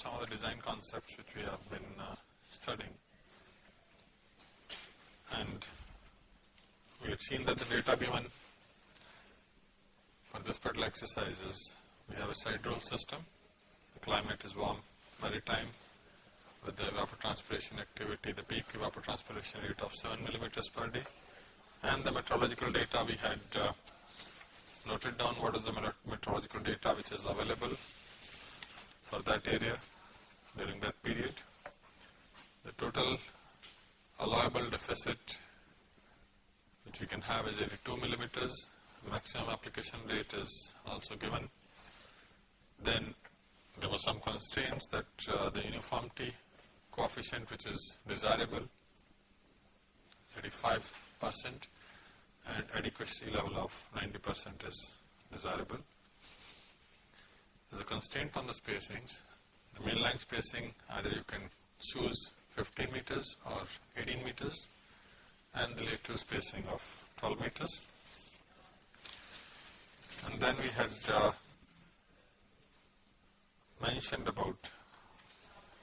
some of the design concepts which we have been uh, studying. And we had seen that the data given for this particular exercise is we have a side roll system, the climate is warm, maritime, with the evapotranspiration activity, the peak evapotranspiration rate of 7 millimeters per day. And the meteorological data we had uh, noted down what is the meteorological data which is available for that area during that period. The total allowable deficit which we can have is 82 millimeters, maximum application rate is also given. Then there were some constraints that uh, the uniformity coefficient which is desirable 35 percent and adequacy level of 90 percent is desirable. Is a constraint on the spacings. The mainline spacing either you can choose 15 meters or 18 meters and the lateral spacing of 12 meters. And then we had uh, mentioned about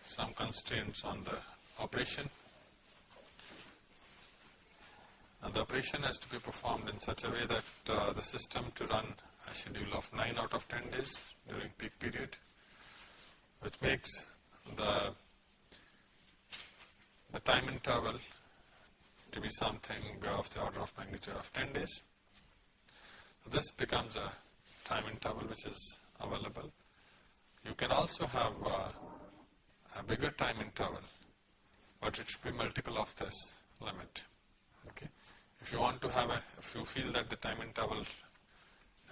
some constraints on the operation. And the operation has to be performed in such a way that uh, the system to run a schedule of 9 out of 10 days during peak period, which makes the, the time interval to be something of the order of magnitude of 10 days. So this becomes a time interval which is available. You can also have uh, a bigger time interval, but it should be multiple of this limit. Okay. If you want to have a, if you feel that the time interval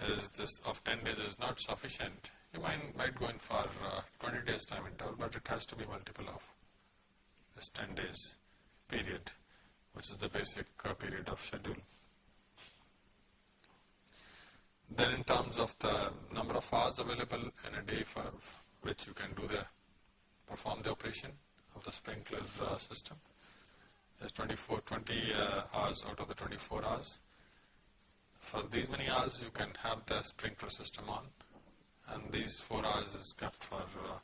is this of 10 days is not sufficient, you might, might go in for uh, 20 days time interval, but it has to be multiple of this 10 days period, which is the basic uh, period of schedule. Then in terms of the number of hours available in a day for which you can do the perform the operation of the sprinkler uh, system. There's 24, 20 uh, hours out of the 24 hours. For these many hours you can have the sprinkler system on and these 4 hours is kept for uh,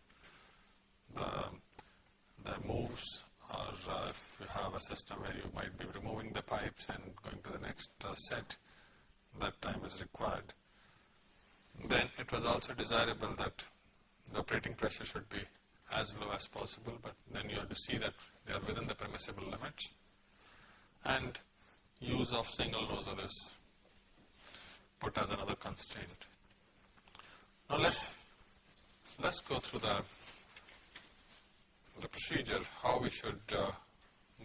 the, the moves or uh, if you have a system where you might be removing the pipes and going to the next uh, set, that time is required. Then it was also desirable that the operating pressure should be as low as possible, but then you have to see that they are within the permissible limits. And use of single nozzle is put as another constraint. Now let's let's go through the the procedure how we should uh,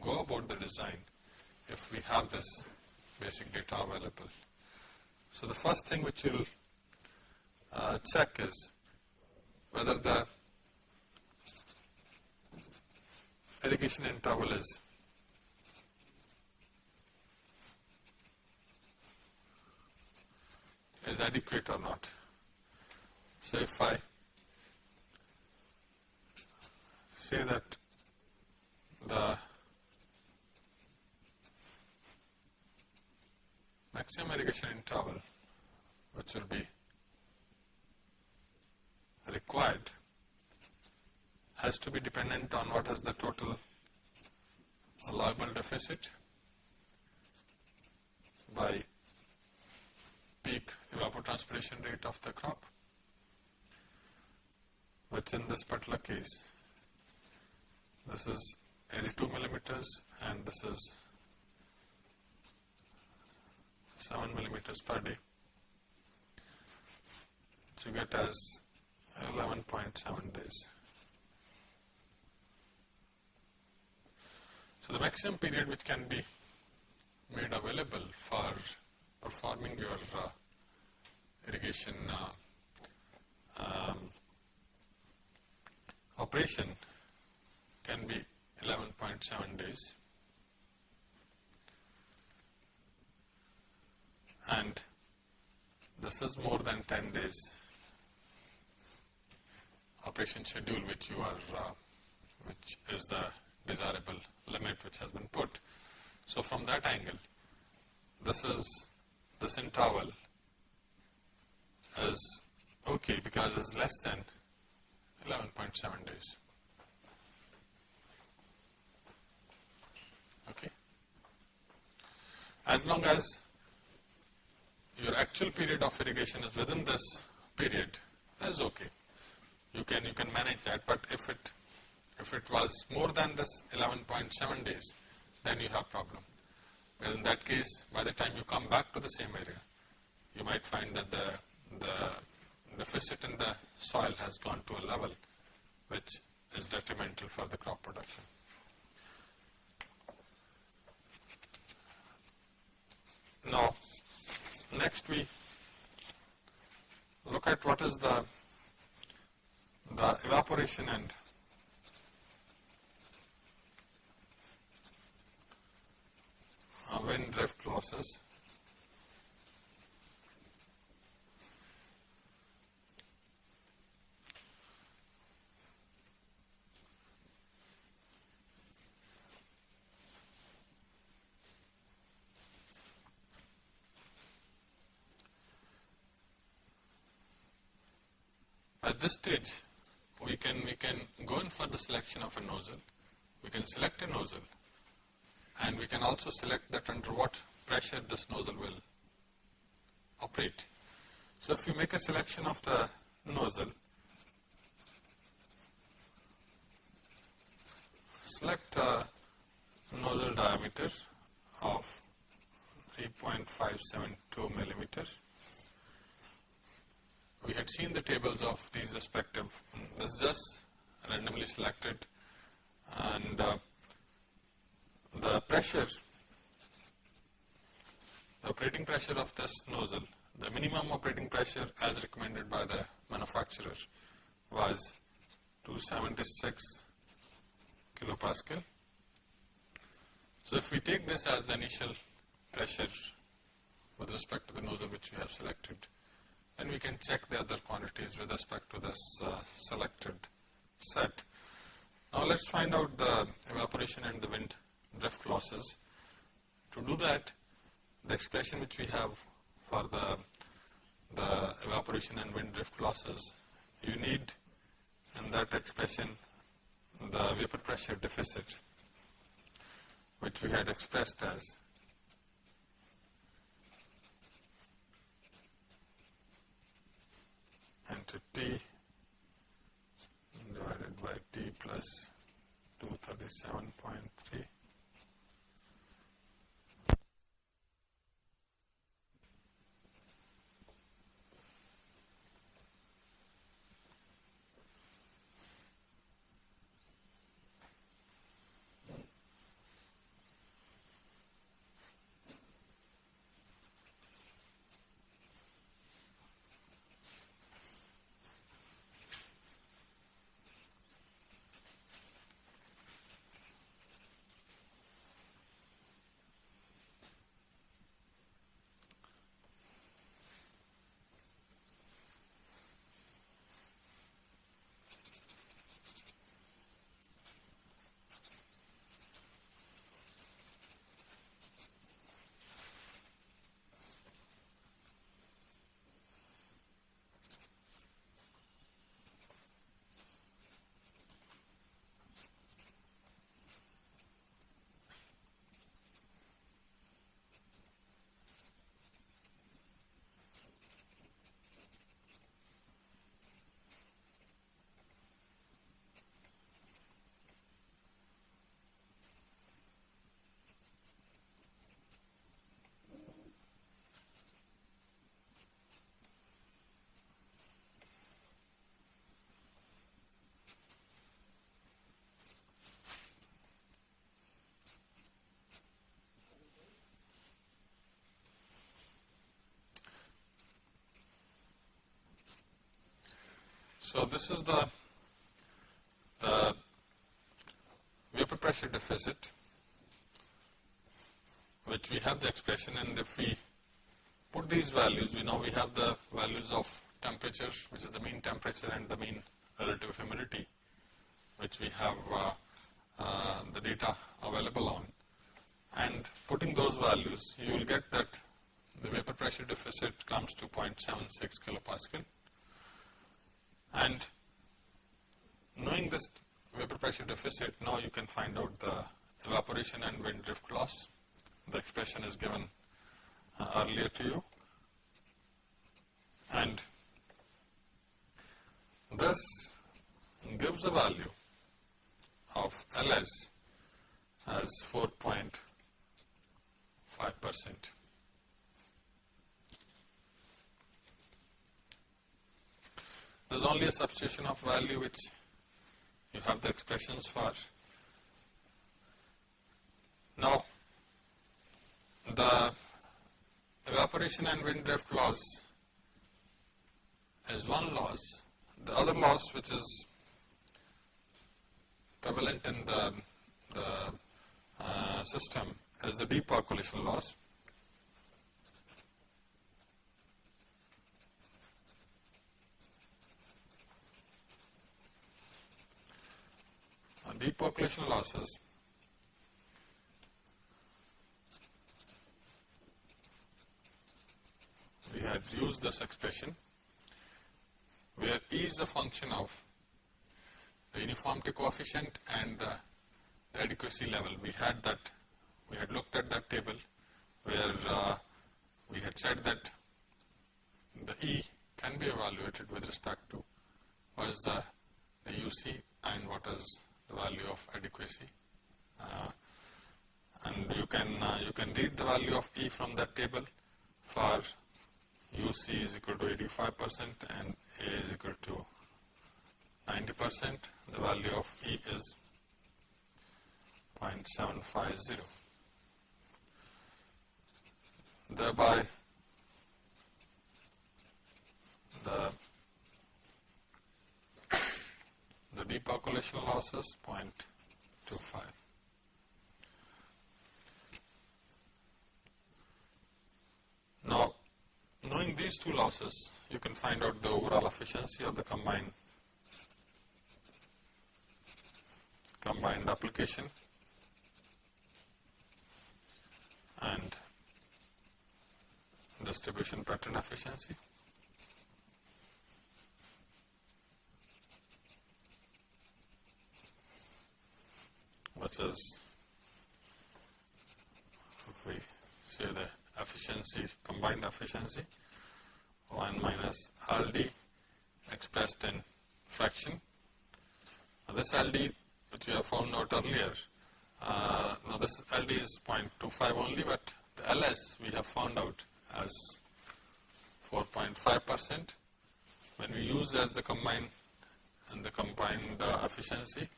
go about the design if we have this basic data available. So the first thing which you'll uh, check is whether the irrigation interval is is adequate or not. So if I say that the maximum irrigation interval which will be required has to be dependent on what is the total allowable deficit by peak evapotranspiration rate of the crop which in this particular case this is 82 millimeters and this is 7 millimeters per day So, you get as 11.7 days. So the maximum period which can be made available for performing your uh, irrigation uh, um, operation can be 11.7 days and this is more than 10 days operation schedule which you are uh, which is the desirable limit which has been put. So from that angle, this is, this interval is okay because it's less than 11.7 days. Okay. As long as your actual period of irrigation is within this period, that's okay. You can you can manage that, but if it if it was more than this 11.7 days, then you have problem. In that case, by the time you come back to the same area, you might find that the the deficit in the soil has gone to a level which is detrimental for the crop production. Now, next we look at what is the the evaporation and wind drift losses. At this stage, we can, we can go in for the selection of a nozzle. We can select a nozzle and we can also select that under what pressure this nozzle will operate. So if you make a selection of the nozzle, select a nozzle diameter of 3.572 millimeters we had seen the tables of these respective, this just randomly selected and uh, the pressure, the operating pressure of this nozzle, the minimum operating pressure as recommended by the manufacturer was 276 kilopascal. So if we take this as the initial pressure with respect to the nozzle which we have selected, then we can check the other quantities with respect to this uh, selected set. Now let's find out the evaporation and the wind drift losses. To do that, the expression which we have for the, the evaporation and wind drift losses, you need in that expression the vapor pressure deficit, which we had expressed as into T divided by T plus 237.3 So this is the, the vapor pressure deficit which we have the expression and if we put these values, we know we have the values of temperature which is the mean temperature and the mean relative humidity which we have uh, uh, the data available on. And putting those values you will get that the vapor pressure deficit comes to 0.76 kilopascal and knowing this vapor pressure deficit now you can find out the evaporation and wind drift loss. The expression is given uh, earlier to you and this gives a value of Ls as 4.5 percent. There is only a substitution of value which you have the expressions for. Now, the evaporation and wind drift loss is one loss. The other loss which is prevalent in the, the uh, system is the deep percolation loss. Deep percolation losses we had used this expression where E is a function of the uniformity coefficient and the, the adequacy level. We had that, we had looked at that table where uh, we had said that the E can be evaluated with respect to what is the, the UC and what is the value of adequacy. Uh, and you can, uh, you can read the value of E from that table for UC is equal to 85 percent and A is equal to 90 percent. The value of E is 0.750. Thereby, the the deep percolation losses 0.25. Now, knowing these two losses, you can find out the overall efficiency of the combined combined application and distribution pattern efficiency. Which is if we say the efficiency, combined efficiency, 1 minus LD expressed in fraction. Now this LD which we have found out earlier, uh, now this LD is 0.25 only, but the LS we have found out as 4.5 percent. When we use as the combined and the combined uh, efficiency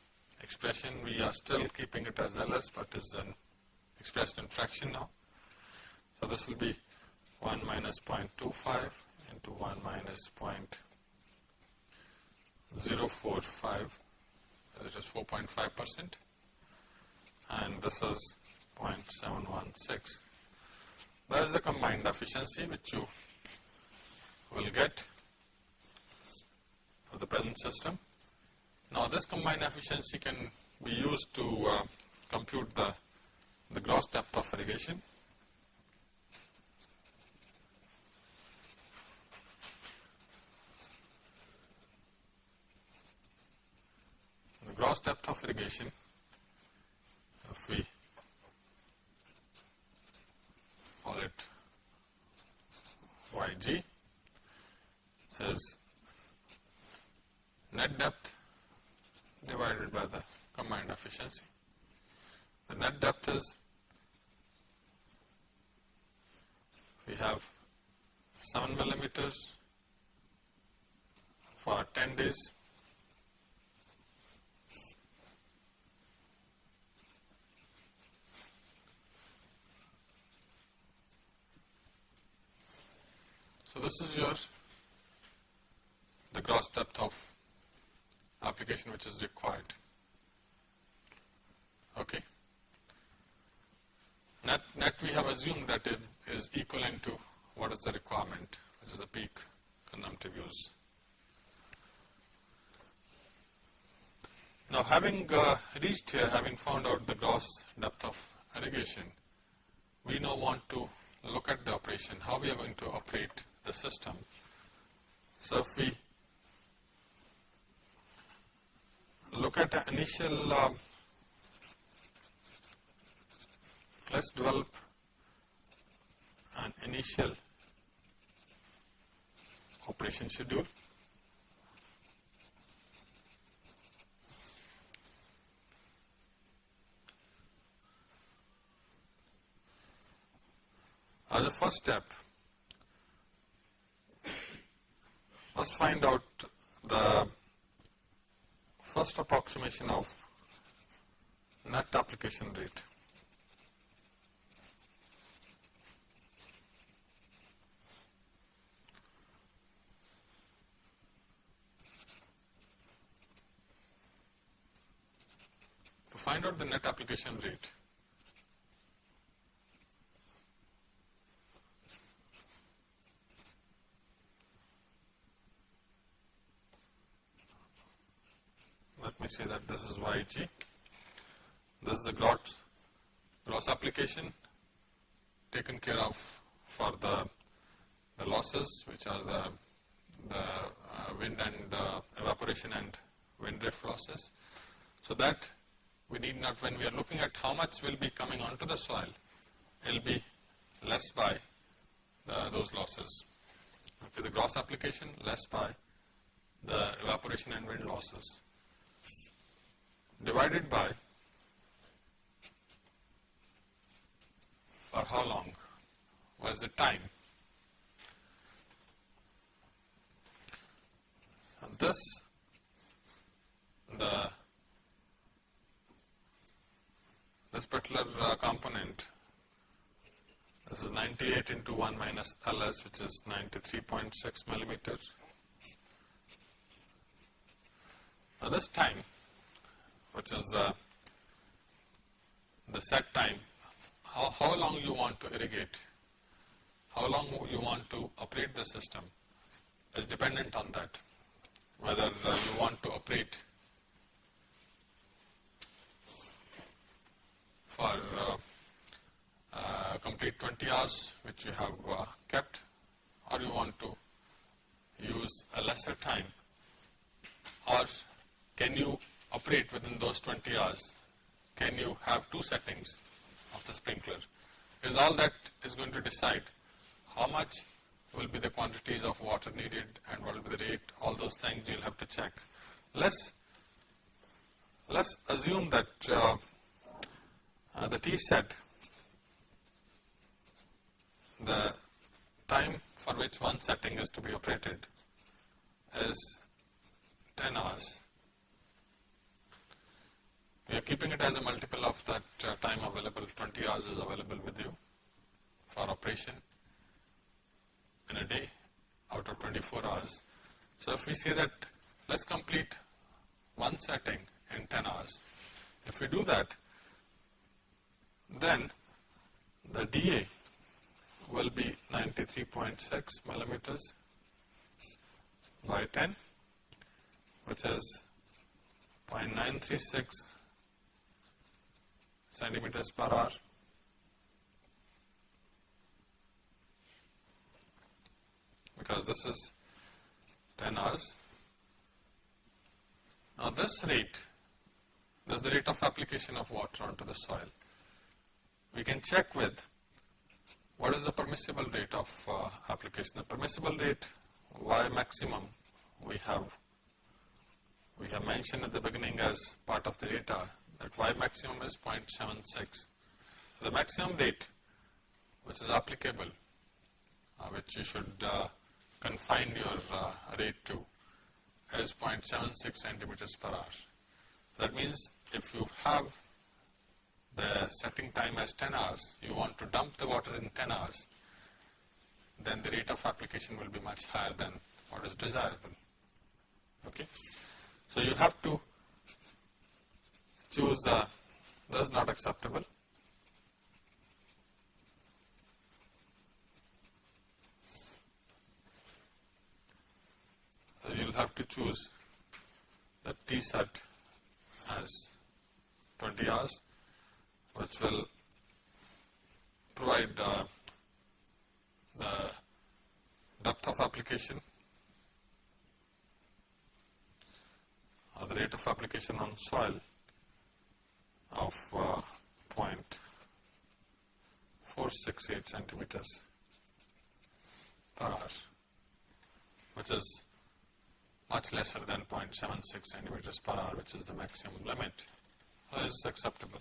expression, we are still keeping it as LS, but is then expressed in fraction now. So this will be 1 minus 0.25 into 1 minus 0.045, that is 4.5 percent, and this is 0.716. That is the combined efficiency which you will get for the present system. Now this combined efficiency can be used to uh, compute the, the gross depth of irrigation. The gross depth of irrigation if we call it yg is net depth divided by the combined efficiency. The net depth is we have 7 millimeters for 10 days So this is your the gross depth of application which is required. Okay. Net, net we have assumed that it is equivalent to what is the requirement, which is the peak consumptive use. Now having uh, reached here, having found out the gross depth of irrigation, we now want to look at the operation, how we are going to operate the system. So if we look at the initial, uh, let's develop an initial operation schedule. As a first step, let's find out the first approximation of net application rate. To find out the net application rate, let me say that this is YG. This is the gross, gross application taken care of for the, the losses which are the, the uh, wind and uh, evaporation and wind drift losses. So that we need not, when we are looking at how much will be coming onto the soil, it will be less by the, those losses. Okay, the gross application less by the evaporation and wind losses divided by for how long was the time. this the this particular uh, component this is 98 into 1 minus ls which is 93.6 millimeters. Now this time which is the, the set time, how, how long you want to irrigate, how long you want to operate the system is dependent on that. Whether uh, you want to operate for uh, uh, complete 20 hours which you have uh, kept or you want to use a lesser time or can you operate within those 20 hours, can you have two settings of the sprinkler? Is all that is going to decide how much will be the quantities of water needed and what will be the rate, all those things you'll have to check. Let's, let's assume that uh, uh, the T set, the time for which one setting is to be operated is 10 hours. We are keeping it as a multiple of that uh, time available, 20 hours is available with you for operation in a day out of 24 hours. So if we say that let's complete one setting in 10 hours, if we do that, then the DA will be 93.6 millimeters by 10, which is 0.936 centimeters per hour. Because this is 10 hours. Now this rate, this is the rate of application of water onto the soil. We can check with what is the permissible rate of uh, application. The permissible rate Y maximum we have we have mentioned at the beginning as part of the data that y maximum is 0.76. The maximum rate which is applicable, uh, which you should uh, confine your uh, rate to is 0.76 centimeters per hour. That means if you have the setting time as 10 hours, you want to dump the water in 10 hours, then the rate of application will be much higher than what is desirable. Okay. So you have to choose uh, this is not acceptable. So you will have to choose the T set as 20 hours which will provide uh, the depth of application or the rate of application on soil of uh, 0.468 centimeters per hour, which is much lesser than 0.76 centimeters per hour, which is the maximum limit, is acceptable.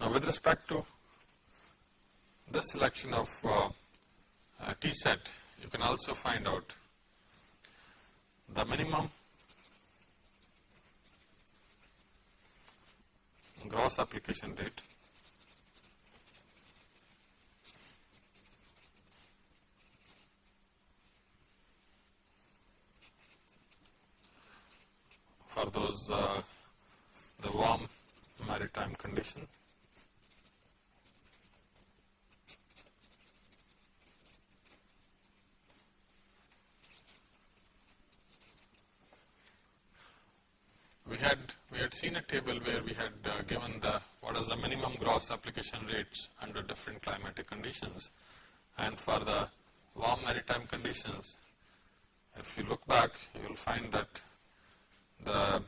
Now, with respect to this selection of uh, T set, you can also find out the minimum gross application rate for those uh, the warm maritime condition. We had we had seen a table where we had uh, given the what is the minimum gross application rates under different climatic conditions and for the warm maritime conditions if you look back you will find that the,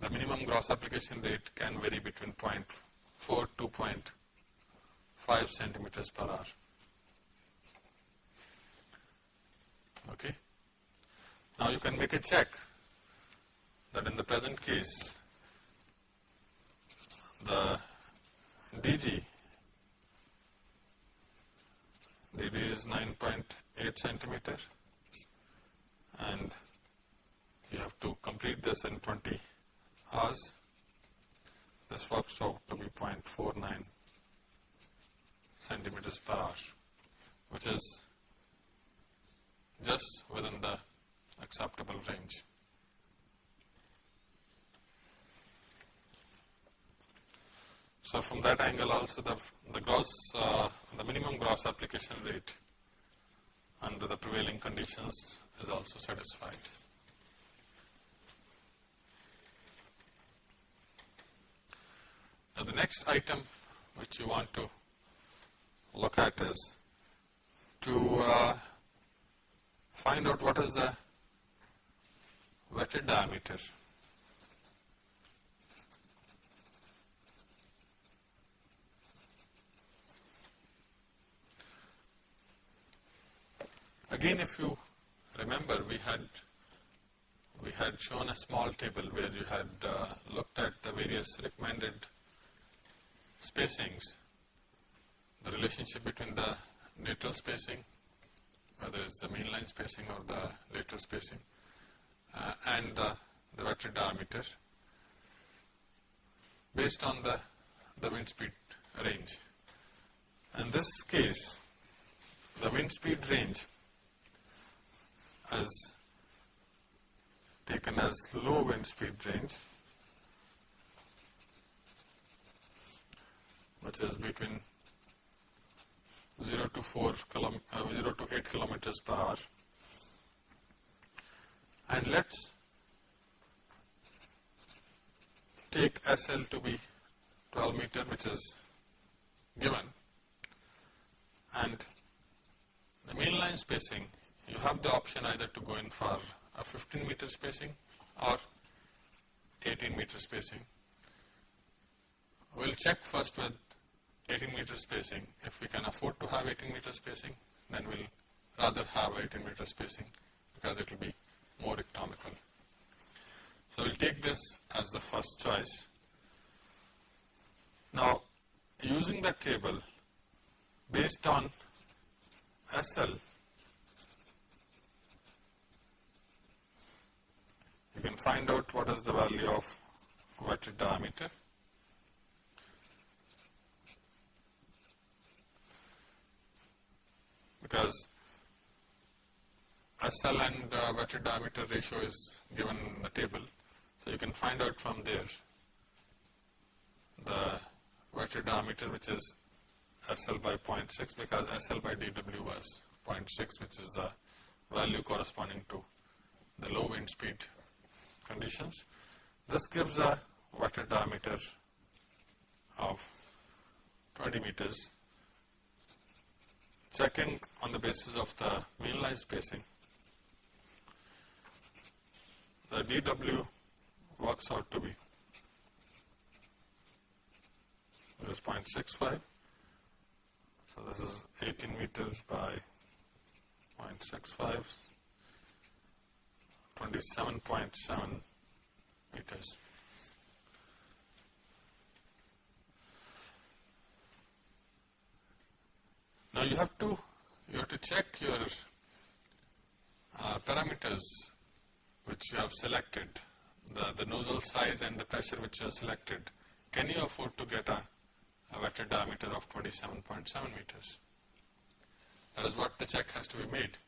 the minimum gross application rate can vary between 0.4 to 0.5 centimeters per hour. Okay. Now you can make a check that in the present case the DG DG is 9.8 centimeter and you have to complete this in 20 hours. This works out to be 0.49 centimeters per hour, which is just within the acceptable range. So from that angle also the, the gross, uh, the minimum gross application rate under the prevailing conditions is also satisfied. Now the next item which you want to look at is to uh, find out what is the wetted diameter. Again if you remember we had we had shown a small table where you had uh, looked at the various recommended spacings, the relationship between the lateral spacing, whether it's the mainline spacing or the lateral spacing, uh, and the, the wetted diameter based on the, the wind speed range. In this case, the wind speed range is taken as low wind speed range which is between 0 to 4 km, uh, 0 to 8 kilometers per hour. And let's take SL to be 12 meter which is given and the mainline spacing you have the option either to go in for a 15 meter spacing or 18 meter spacing. We will check first with 18 meter spacing. If we can afford to have 18 meter spacing, then we'll rather have 18 meter spacing because it will be more economical. So we'll take this as the first choice. Now, using the table based on SL, you can find out what is the value of wetted diameter. because SL and uh, wetted diameter ratio is given in the table. So you can find out from there the wetted diameter which is SL by 0.6 because SL by dW was 0.6 which is the value corresponding to the low wind speed conditions. This gives a water diameter of 20 meters. Checking on the basis of the mainline spacing, the dW works out to be is 0.65. So this is 18 meters by 0.65, 27.7 meters. Now you have to you have to check your uh, parameters which you have selected, the, the nozzle size and the pressure which you have selected. Can you afford to get a, a wetted diameter of 27.7 meters? That is what the check has to be made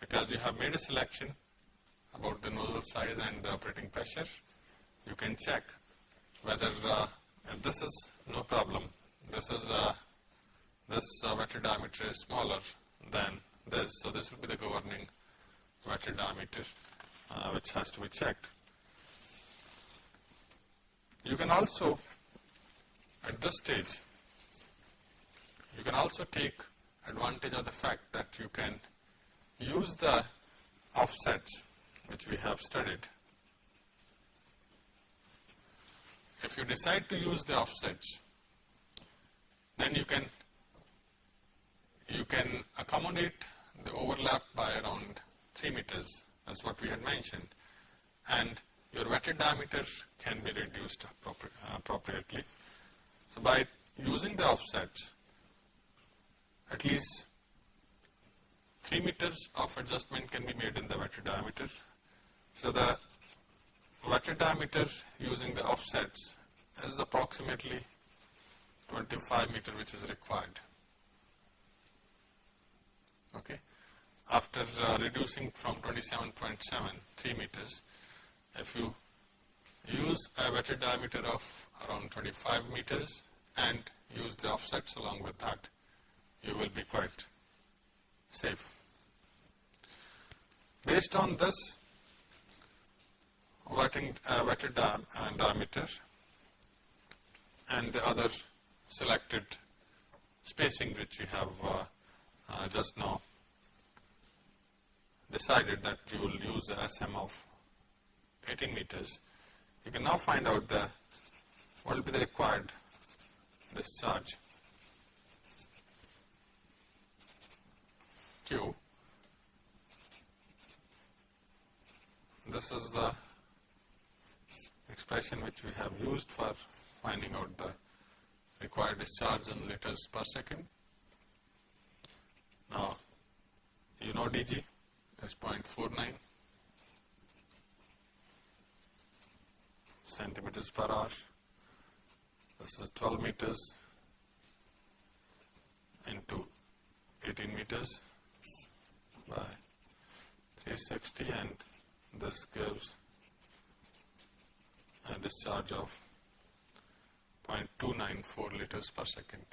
because you have made a selection about the nozzle size and the operating pressure. You can check whether uh, this is no problem, this is uh, this uh, diameter is smaller than this, so this will be the governing wetted diameter uh, which has to be checked. You can also at this stage you can also take advantage of the fact that you can use the offsets which we have studied. If you decide to use the offsets, then you can you can accommodate the overlap by around 3 meters, that's what we had mentioned, and your wetted diameter can be reduced appropri appropriately. So, by using the offsets, at least 3 meters of adjustment can be made in the wetted diameter. So, the wetted diameter using the offsets is approximately 25 meter which is required. Okay. After uh, reducing from 27.7 3 meters, if you use a wetted diameter of around 25 meters and use the offsets along with that, you will be quite safe. Based on this wetting, uh, wetted di uh, diameter and the other selected spacing which we have uh, uh just now decided that you will use a SM of 18 meters, you can now find out the what will be the required discharge Q. This is the expression which we have used for finding out the required discharge in liters per second. Now, you know dg is 0.49 centimeters per hour. This is 12 meters into 18 meters by 360 and this gives a discharge of 0.294 liters per second.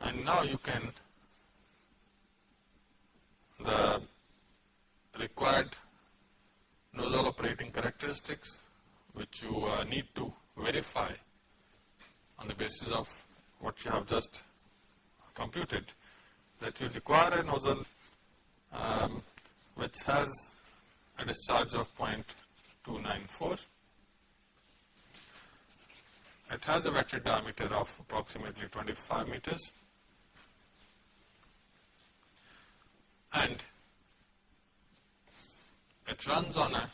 And now you can the required operating characteristics which you uh, need to verify on the basis of what you have just computed that you require a nozzle um, which has a discharge of 0.294. It has a wetted diameter of approximately 25 meters and it runs on a,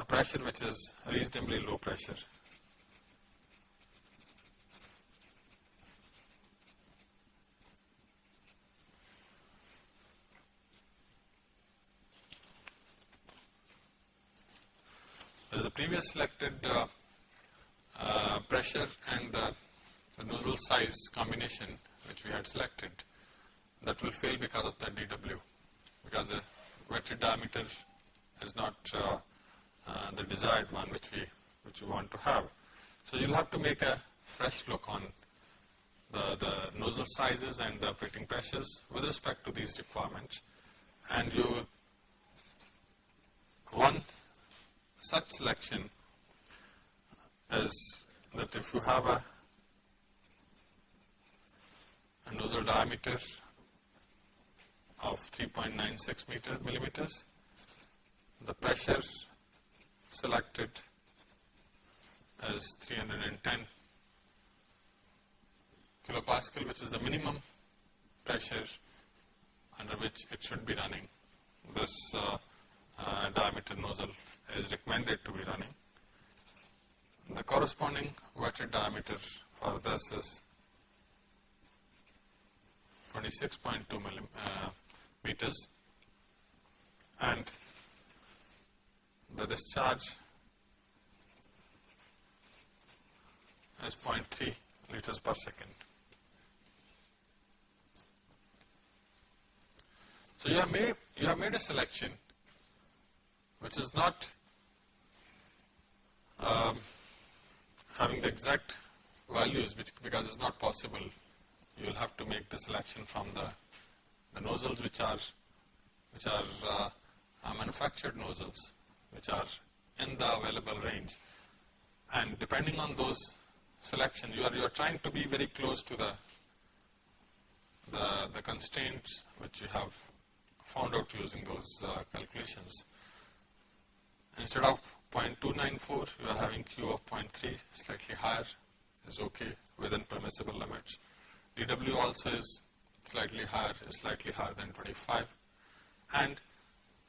a pressure which is reasonably low pressure. As the previous selected uh, uh, pressure and the, the nozzle size combination which we had selected that will fail because of the dW because the wetted diameter is not uh, uh, the desired one which we which you want to have. So you'll have to make a fresh look on the, the nozzle sizes and the operating pressures with respect to these requirements. And you one such selection is that if you have a, a nozzle diameter of 3.96 meter millimeters, the selected as 310 kilopascal which is the minimum pressure under which it should be running. This uh, uh, diameter nozzle is recommended to be running. The corresponding wetted diameter for this is 26.2 uh, meters and the discharge. Is 0.3 liters per second. So you have made you have made a selection which is not um, having the exact values which because it's not possible. You will have to make the selection from the, the nozzles which are which are uh, uh, manufactured nozzles which are in the available range and depending on those selection you are you are trying to be very close to the the, the constraints which you have found out using those uh, calculations. Instead of 0.294, you are having Q of 0.3, slightly higher, is okay within permissible limits. dW also is slightly higher, is slightly higher than 25. And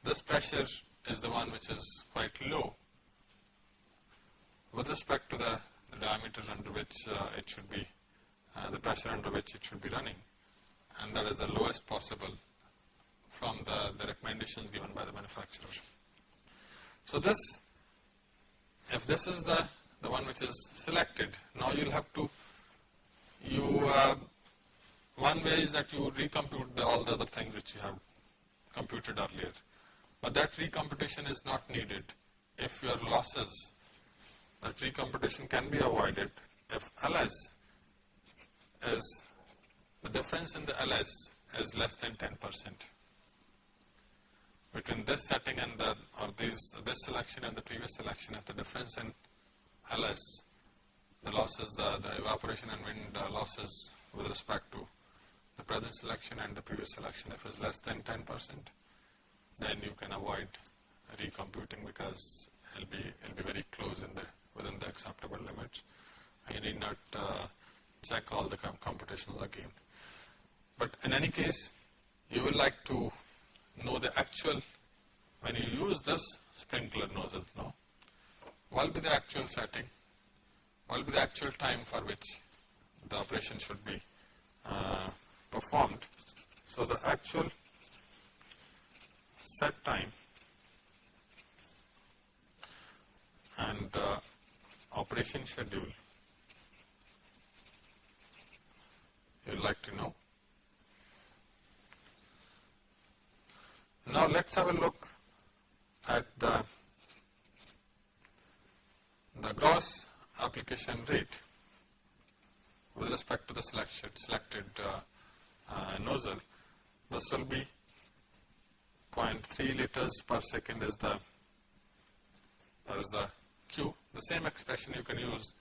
this pressure is the one which is quite low with respect to the, the diameter under which uh, it should be, uh, the pressure under which it should be running. And that is the lowest possible from the, the recommendations given by the manufacturer. So this, if this is the, the one which is selected, now you'll have to, you, uh, one way is that you recompute the, all the other things which you have computed earlier. But that recomputation is not needed. If your losses, that recomputation can be avoided. If LS is, the difference in the LS is less than 10 percent. Between this setting and the, or these, this selection and the previous selection, if the difference in LS, the losses, the, the evaporation and wind uh, losses with respect to the present selection and the previous selection, if it's less than 10 percent, then you can avoid recomputing because it'll be, it'll be very close in the, within the acceptable limits. You need not uh, check all the computations again. But in any case, you will like to know the actual, when you use this sprinkler nozzle now, what will be the actual setting, what will be the actual time for which the operation should be uh, performed. So the actual set time and uh, operation schedule you would like to know. Now let's have a look at the, the gross application rate with respect to the selected, selected uh, uh, nozzle. This will be 0.3 liters per second is the, that is the Q. The same expression you can use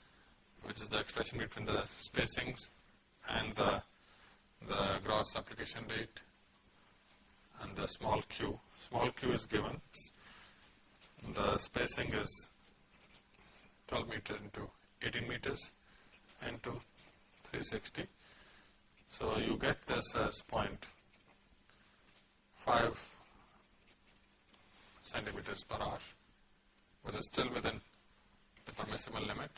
which is the expression between the spacings and the, the gross application rate and the small q. Small q is given. The spacing is 12 meter into 18 meters into 360. So you get this as 0.5 centimeters per hour, which is still within the permissible limit.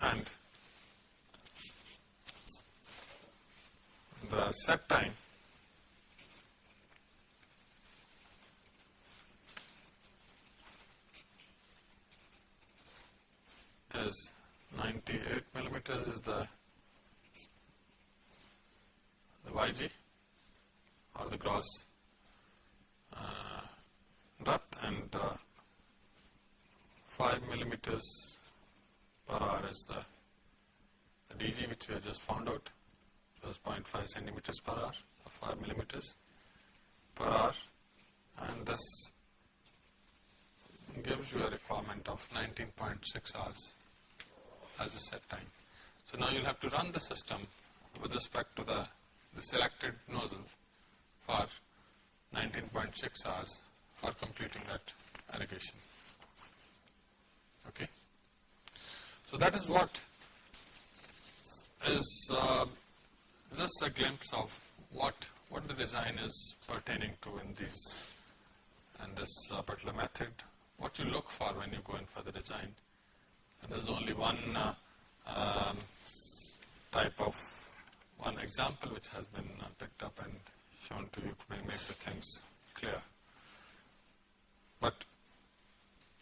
And the set time is 98 millimeters is the the YG or the gross depth and uh, 5 millimeters per hour is the, the DG which we have just found out, was 0.5 centimeters per hour, or 5 millimeters per hour. And this gives you a requirement of 19.6 hours as a set time. So now you'll have to run the system with respect to the, the selected nozzle for 19.6 hours for completing that irrigation. Okay. So that is what is uh, just a glimpse of what what the design is pertaining to in these and this uh, particular method. What you look for when you go in for the design. And there's only one uh, um, type of one example which has been uh, picked up and shown to you to make the things clear. But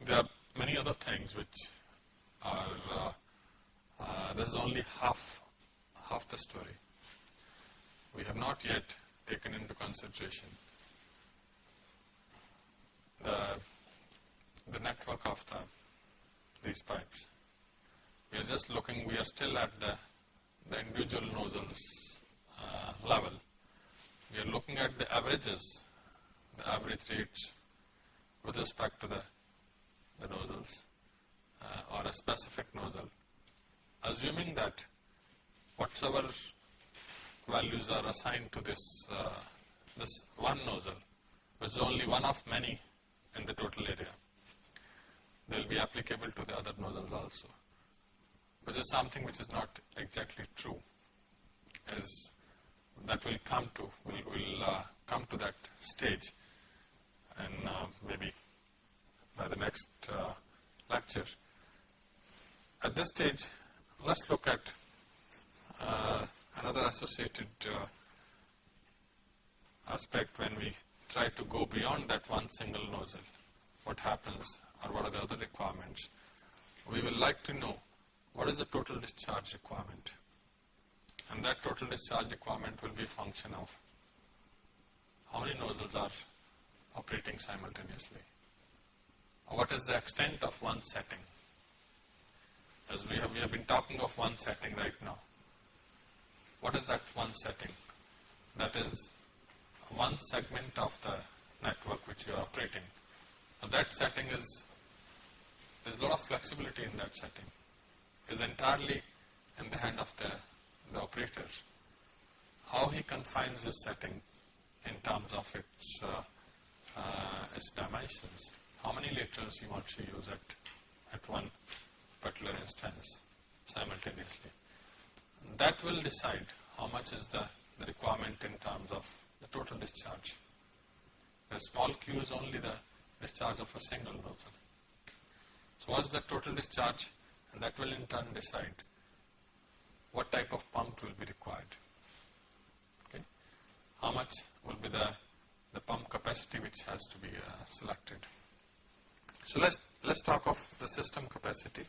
there are many other things which are, uh, uh, this is only half, half the story. We have not yet taken into consideration the, the network of the, these pipes. We are just looking, we are still at the, the individual nozzles uh, level. We are looking at the averages, the average rates with respect to the, the nozzles uh, or a specific nozzle. Assuming that whatsoever values are assigned to this, uh, this one nozzle, which is only one of many in the total area. They will be applicable to the other nozzles also, which is something which is not exactly true, is that will come to, will will uh, come to that stage and uh, maybe by the next uh, lecture. At this stage, let's look at uh, another associated uh, aspect when we try to go beyond that one single nozzle. What happens or what are the other requirements? We will like to know what is the total discharge requirement. And that total discharge requirement will be a function of how many nozzles are operating simultaneously. What is the extent of one setting? As we have, we have been talking of one setting right now. What is that one setting? That is one segment of the network which you are operating. Now that setting is, there is a lot of flexibility in that setting. It is entirely in the hand of the, the operator. How he confines his setting in terms of its, uh, uh, its dimensions. How many laterals he wants to use at, at one particular instance simultaneously. That will decide how much is the, the requirement in terms of the total discharge. The small q is only the discharge of a single nozzle. So what is the total discharge? And that will in turn decide what type of pump will be required. Okay. How much will be the, the pump capacity which has to be uh, selected. So let's, let's talk of the system capacity.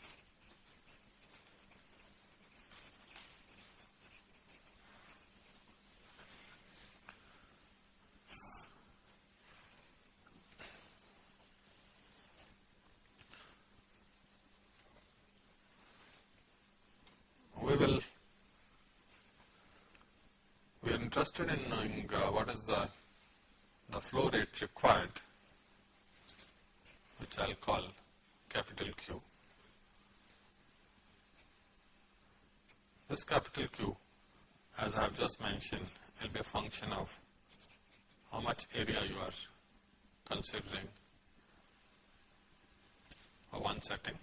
Interested in knowing uh, what is the, the flow rate required, which I'll call capital Q. This capital Q, as I have just mentioned, will be a function of how much area you are considering for one setting.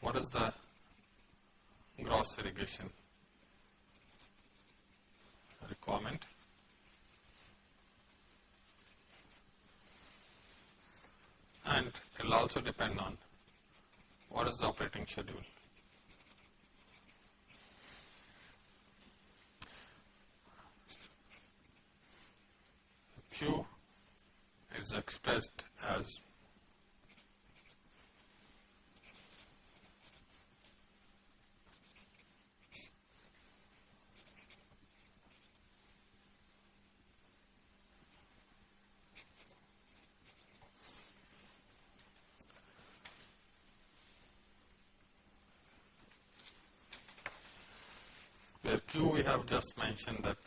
What is the gross irrigation requirement. And it will also depend on what is the operating schedule. Q is expressed as Q we have just mentioned that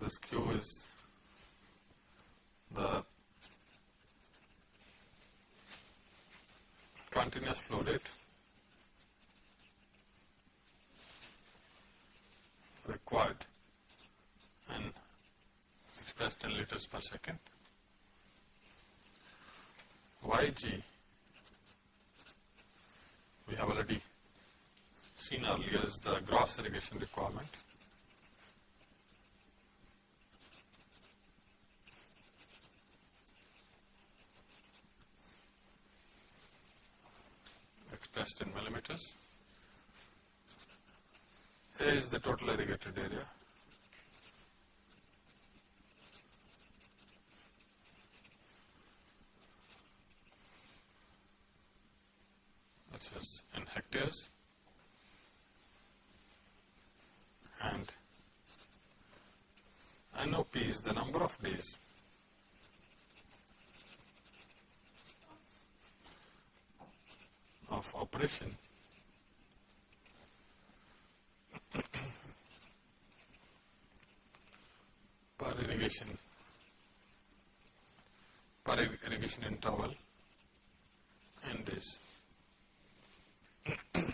this Q is the continuous flow rate required and expressed in liters per second. YG we have already seen earlier is the gross irrigation requirement. expressed in millimeters. A is the total irrigated area. This is in hectares. And NOP is the number of days of operation per irrigation. Per irrigation interval and days.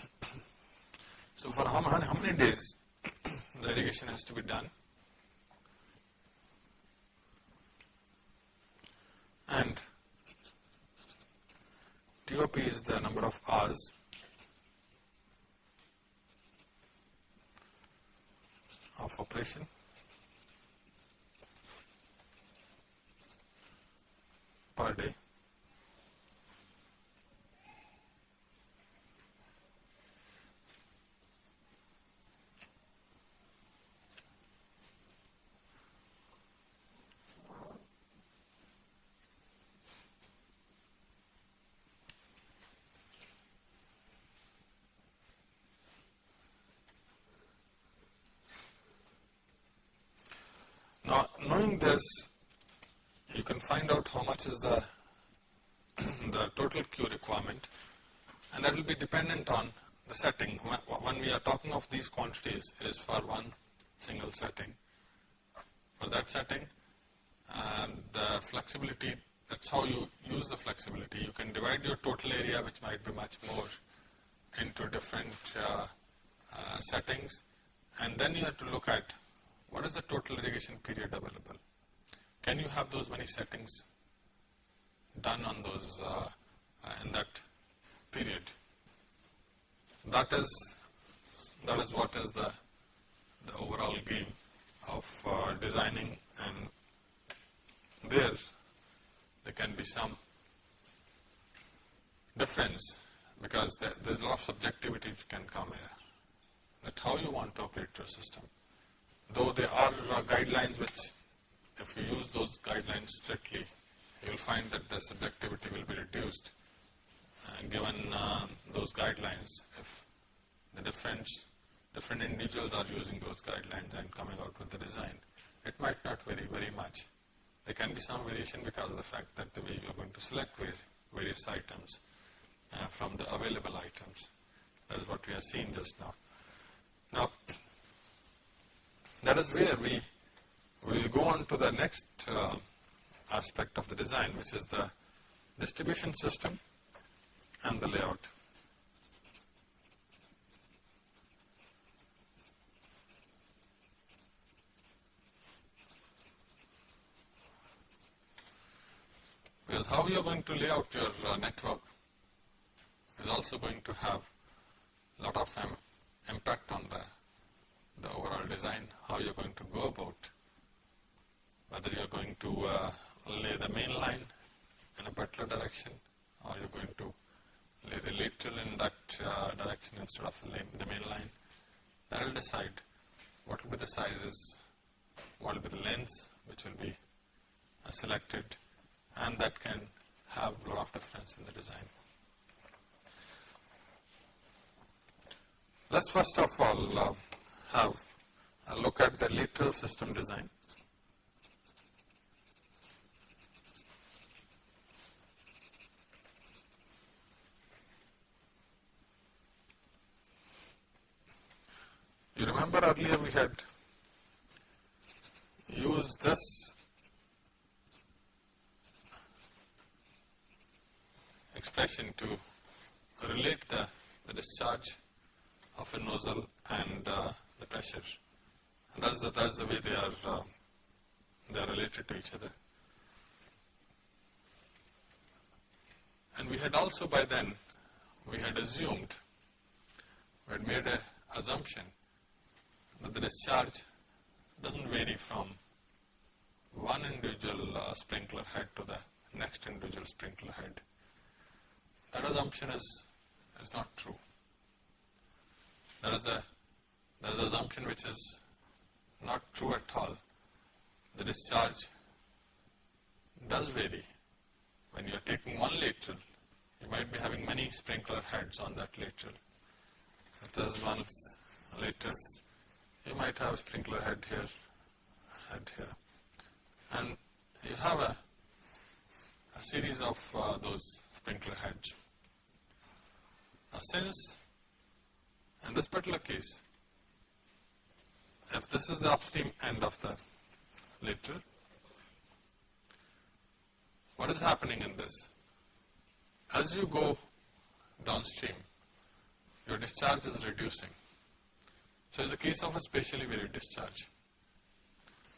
so for how, how many days the irrigation has to be done and TOP is the number of hours of operation. per day. Now, knowing this, you can find out how much is the, the total Q requirement and that will be dependent on the setting. When we are talking of these quantities is for one single setting. For that setting, and the flexibility, that's how you use the flexibility. You can divide your total area, which might be much more, into different uh, uh, settings, and then you have to look at what is the total irrigation period available? Can you have those many settings done on those uh, uh, in that period? That is that is what is the the overall game of uh, designing and there there can be some difference because there, there's a lot of subjectivity which can come here that how you want to operate your system though there are uh, guidelines which if you use those guidelines strictly, you will find that the subjectivity will be reduced uh, given uh, those guidelines if the different, different individuals are using those guidelines and coming out with the design. It might not vary very much. There can be some variation because of the fact that the way you are going to select various items uh, from the available items. That is what we have seen just now. Now, that is where we will go on to the next uh, aspect of the design which is the distribution system and the layout. Because how you are going to lay out your uh, network is also going to have a lot of um, impact on the the overall design, how you're going to go about, whether you're going to uh, lay the main line in a particular direction or you're going to lay the lateral in that uh, direction instead of the main line. That will decide what will be the sizes, what will be the lengths which will be uh, selected and that can have a lot of difference in the design. Let's first of all uh, have a look at the lateral system design. You remember earlier we had used this expression to relate the, the discharge of a nozzle and uh, the pressure. And that's the, that's the way they are, uh, they are related to each other. And we had also by then, we had assumed, we had made an assumption the discharge doesn't vary from one individual uh, sprinkler head to the next individual sprinkler head. That assumption is, is not true. That is a that is an assumption which is not true at all. The discharge does vary. When you are taking one lateral, you might be having many sprinkler heads on that lateral. If there is one lateral, you might have sprinkler head here, head here. And you have a, a series of uh, those sprinkler heads. Now since in this particular case, if this is the upstream end of the lateral, what is happening in this? As you go downstream, your discharge is reducing. So it's a case of a spatially varied discharge.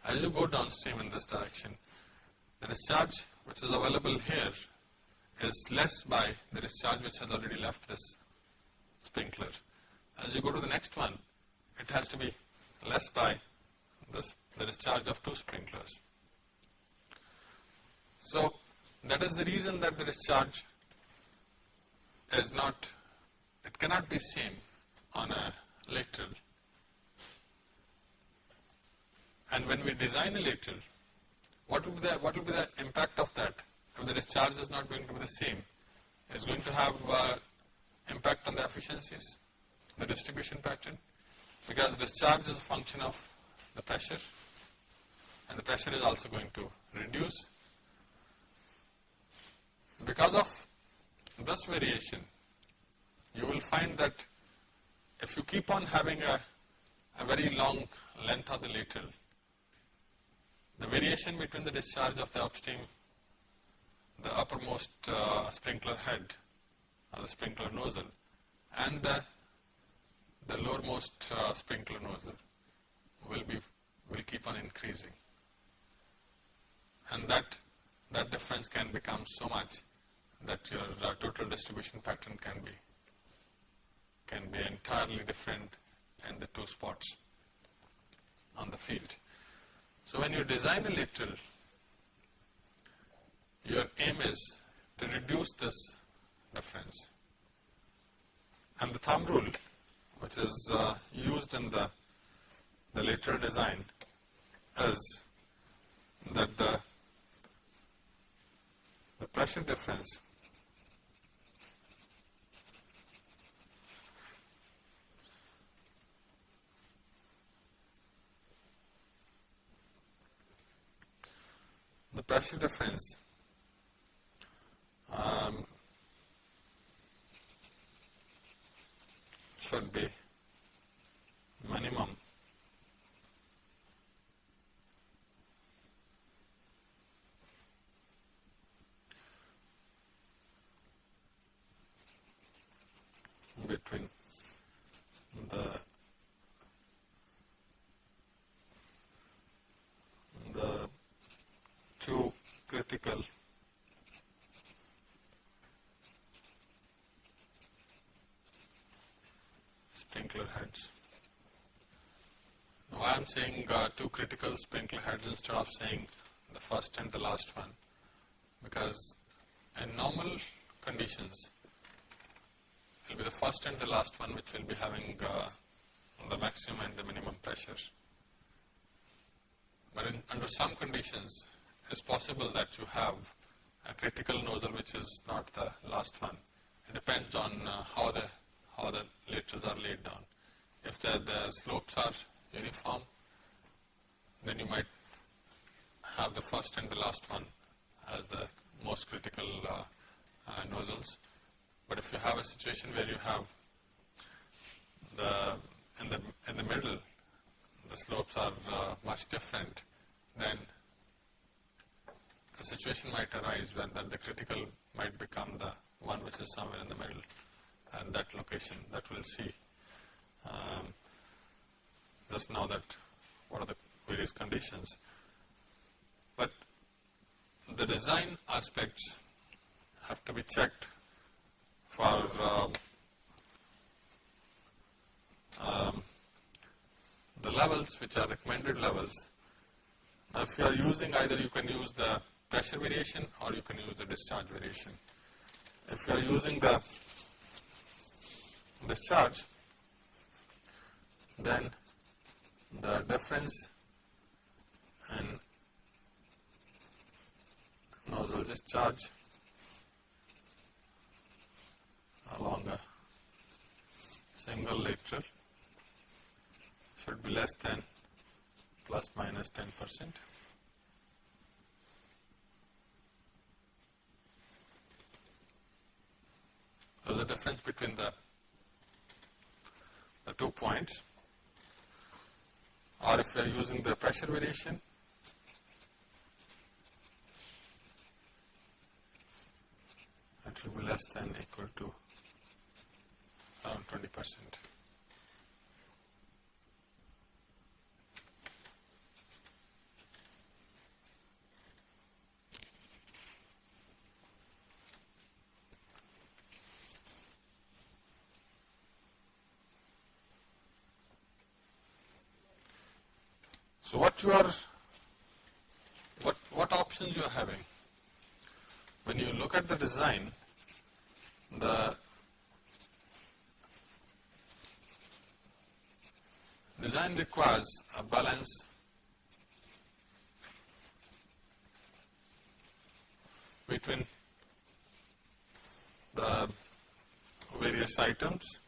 As you go downstream in this direction, the discharge which is available here is less by the discharge which has already left this sprinkler. As you go to the next one, it has to be less by this, the discharge of two sprinklers. So, that is the reason that the discharge is not, it cannot be same on a lateral. And when we design a lateral, what will be the, what will be the impact of that if the discharge is not going to be the same? It's going to have uh, impact on the efficiencies, the distribution pattern, because discharge is a function of the pressure and the pressure is also going to reduce. Because of this variation, you will find that if you keep on having a, a very long length of the lateral, the variation between the discharge of the upstream, the uppermost uh, sprinkler head or the sprinkler nozzle and the, the lowermost uh, sprinkler nozzle will be will keep on increasing and that that difference can become so much that your uh, total distribution pattern can be can be entirely different in the two spots on the field. So when you design a lateral, your aim is to reduce this difference. And the thumb rule, which is uh, used in the, the lateral design, is that the, the pressure difference the pressure difference um, should be minimum. Between the the two critical sprinkler heads. Now I am saying uh, two critical sprinkler heads instead of saying the first and the last one because in normal conditions it will be the first and the last one which will be having uh, the maximum and the minimum pressure. But in, under some conditions it's possible that you have a critical nozzle which is not the last one. It depends on uh, how the how the laterals are laid down. If the, the slopes are uniform, then you might have the first and the last one as the most critical uh, uh, nozzles. But if you have a situation where you have the in the, in the middle, the slopes are uh, much different, then the situation might arise when that the critical might become the one which is somewhere in the middle and that location that we'll see. Um, just now that what are the various conditions. But the design aspects have to be checked for um, um, the levels which are recommended levels. Now, if you are using either you can use the pressure variation or you can use the discharge variation. If you are using the discharge, then the difference in nozzle discharge along a single lateral should be less than plus minus 10 percent. So, the difference between the, the two points or if you are using the pressure variation it will be less than equal to around 20 percent. So what you are, what, what options you are having? When you look at the design, the design requires a balance between the various items.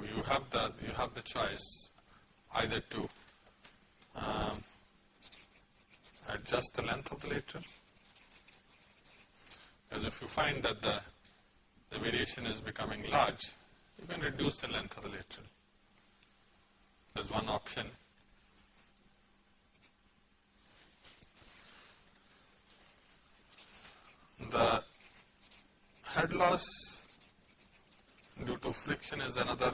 You have the you have the choice either to um, adjust the length of the lateral. Because if you find that the, the variation is becoming large, you can reduce the length of the lateral. There's one option. The head loss due to friction is another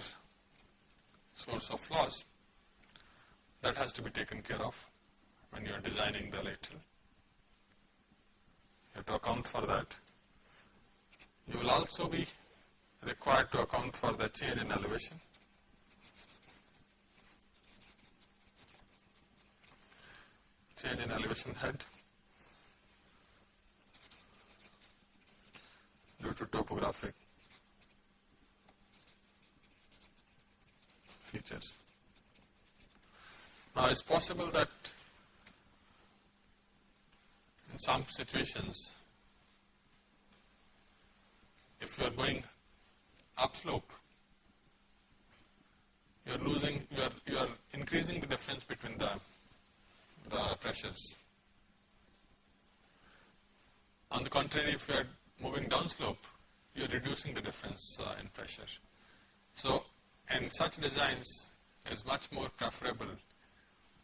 source of loss that has to be taken care of when you are designing the lateral. You have to account for that. You will also be required to account for the change in elevation. Change in elevation head due to topographic features. Now, it's possible that in some situations, if you are going upslope, you are losing, you are, you are increasing the difference between the, the pressures. On the contrary, if you are moving downslope, you are reducing the difference uh, in pressure. So, in such designs, is much more preferable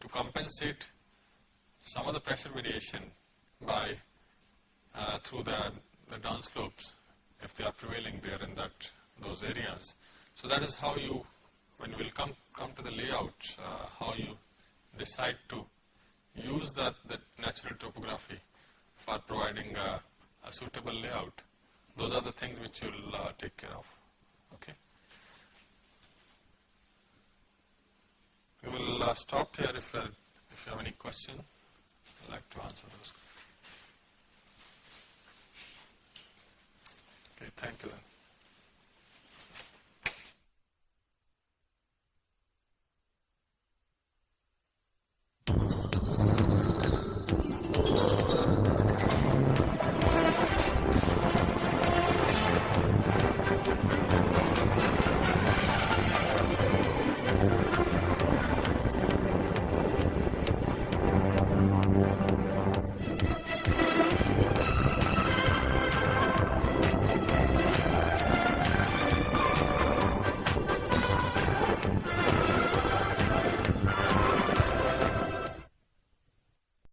to compensate some of the pressure variation by uh, through the, the downslopes if they are prevailing there in that those areas. So that is how you, when you will come come to the layout, uh, how you decide to use that, that natural topography for providing a, a suitable layout. Those are the things which you will uh, take care of. Okay. We will uh, stop here if, uh, if you have any question. I'd like to answer those. Okay, thank you then.